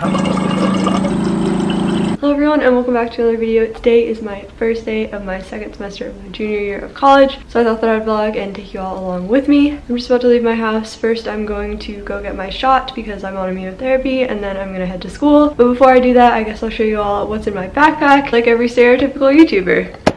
Hello everyone and welcome back to another video. Today is my first day of my second semester of my junior year of college, so I thought that I'd vlog and take you all along with me. I'm just about to leave my house. First I'm going to go get my shot because I'm on immunotherapy and then I'm gonna head to school. But before I do that, I guess I'll show you all what's in my backpack like every stereotypical YouTuber.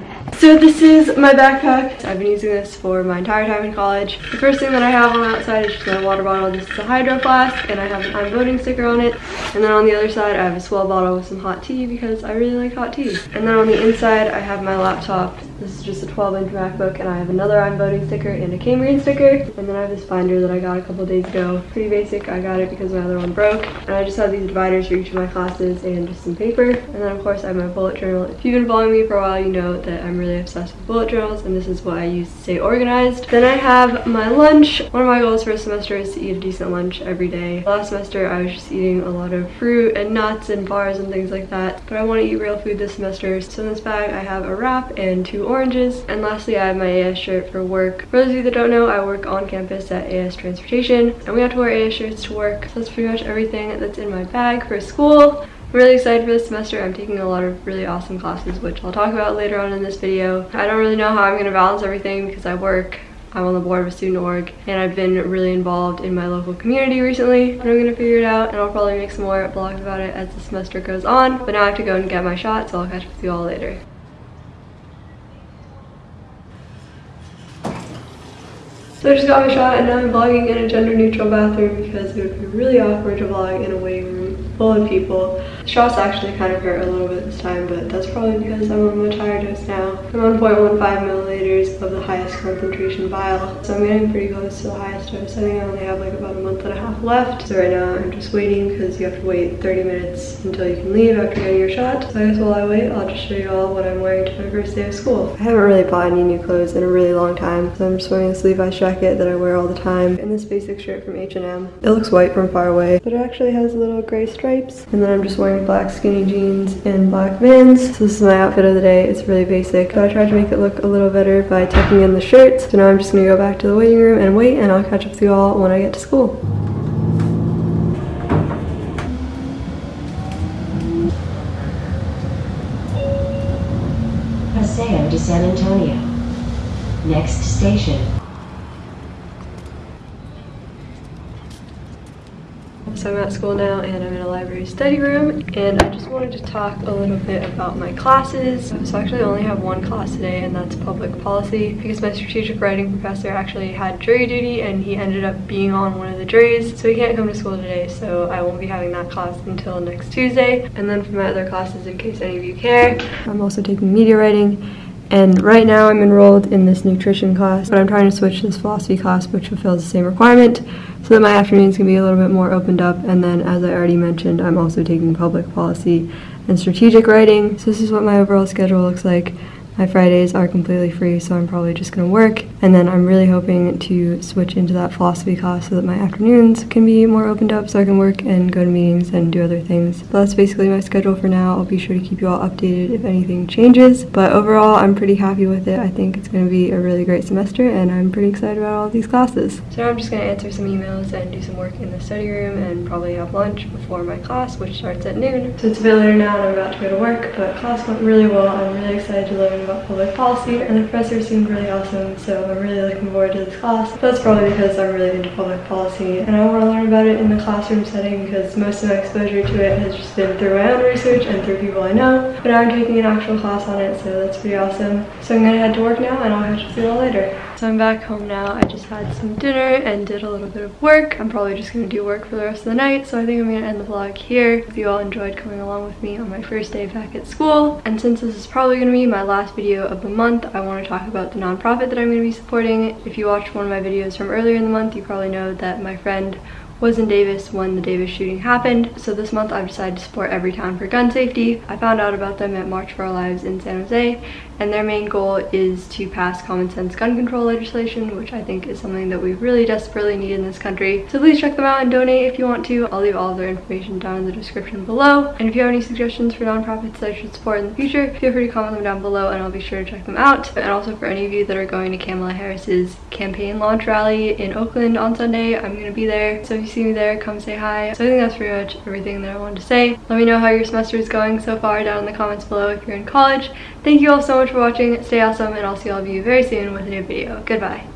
So this is my backpack. I've been using this for my entire time in college. The first thing that I have on the outside is just my water bottle. This is a hydro flask and I have an I'm voting sticker on it. And then on the other side I have a swell bottle with some hot tea because I really like hot tea. And then on the inside I have my laptop. This is just a 12 inch MacBook and I have another I'm voting sticker and a Cambrian sticker. And then I have this binder that I got a couple days ago. Pretty basic. I got it because my other one broke. And I just have these dividers for each of my classes and just some paper. And then of course I have my bullet journal. If you've been following me for a while you know that I'm really obsessed with bullet journals and this is what I use to stay organized. Then I have my lunch. One of my goals for a semester is to eat a decent lunch every day. Last semester I was just eating a lot of fruit and nuts and bars and things like that. But I want to eat real food this semester. So in this bag I have a wrap and two oranges. And lastly I have my AS shirt for work. For those of you that don't know, I work on campus at AS Transportation and we have to wear AS shirts to work. So that's pretty much everything that's in my bag for school. Really excited for this semester. I'm taking a lot of really awesome classes, which I'll talk about later on in this video. I don't really know how I'm going to balance everything because I work I'm on the board of a student org and I've been really involved in my local community recently and I'm gonna figure it out and I'll probably make some more vlogs about it as the semester goes on but now I have to go and get my shot so I'll catch up with you all later. So I just got my shot and now I'm vlogging in a gender neutral bathroom because it would be really awkward to vlog in a waiting room full of people. The shots actually kind of hurt a little bit this time, but that's probably because I'm on much higher dose now. I'm on 0.15 milliliters of the highest concentration vial, so I'm getting pretty close to the highest dose. I think I only have like about a month and a half left. So right now I'm just waiting because you have to wait 30 minutes until you can leave after getting your shot. So I guess while I wait, I'll just show you all what I'm wearing to my first day of school. I haven't really bought any new clothes in a really long time, so I'm just wearing this Levi's jacket that I wear all the time and this basic shirt from H&M. It looks white from far away, but it actually has little gray stripes. And then I'm just wearing black skinny jeans and black Vans. So this is my outfit of the day. It's really basic, but I tried to make it look a little better by tucking in the shirt. So now I'm just gonna go back to the waiting room and wait and I'll catch up with you all when I get to school. Paseo de San Antonio. Next station. So I'm at school now and I'm in a library study room and I just wanted to talk a little bit about my classes. So I actually only have one class today and that's public policy because my strategic writing professor actually had jury duty and he ended up being on one of the juries so he can't come to school today so I won't be having that class until next Tuesday. And then for my other classes in case any of you care, I'm also taking media writing and right now I'm enrolled in this nutrition class, but I'm trying to switch to this philosophy class, which fulfills the same requirement, so that my afternoons can be a little bit more opened up. And then, as I already mentioned, I'm also taking public policy and strategic writing. So this is what my overall schedule looks like. My Fridays are completely free, so I'm probably just gonna work. And then I'm really hoping to switch into that philosophy class so that my afternoons can be more opened up so I can work and go to meetings and do other things. But that's basically my schedule for now. I'll be sure to keep you all updated if anything changes. But overall, I'm pretty happy with it. I think it's gonna be a really great semester and I'm pretty excited about all these classes. So now I'm just gonna answer some emails and do some work in the study room and probably have lunch before my class, which starts at noon. So it's a bit later now and I'm about to go to work, but class went really well. I'm really excited to learn about public policy and the professor seemed really awesome so I'm really looking forward to this class. That's probably because I'm really into public policy and I want to learn about it in the classroom setting because most of my exposure to it has just been through my own research and through people I know but now I'm taking an actual class on it so that's pretty awesome. So I'm gonna head to work now and I'll catch you all later. So I'm back home now. I just had some dinner and did a little bit of work. I'm probably just gonna do work for the rest of the night so I think I'm gonna end the vlog here. If you all enjoyed coming along with me on my first day back at school and since this is probably gonna be my last video of the month, I want to talk about the nonprofit that I'm going to be supporting. If you watched one of my videos from earlier in the month, you probably know that my friend was in Davis when the Davis shooting happened. So this month I've decided to support Everytown for gun safety. I found out about them at March for Our Lives in San Jose and their main goal is to pass common sense gun control legislation, which I think is something that we really desperately need in this country. So please check them out and donate if you want to. I'll leave all of their information down in the description below. And if you have any suggestions for nonprofits that I should support in the future, feel free to comment them down below and I'll be sure to check them out. And also for any of you that are going to Kamala Harris's campaign launch rally in Oakland on Sunday, I'm going to be there. So if you see me there, come say hi. So I think that's pretty much everything that I wanted to say. Let me know how your semester is going so far down in the comments below if you're in college. Thank you all so much for watching. Stay awesome and I'll see all of you very soon with a new video. Goodbye.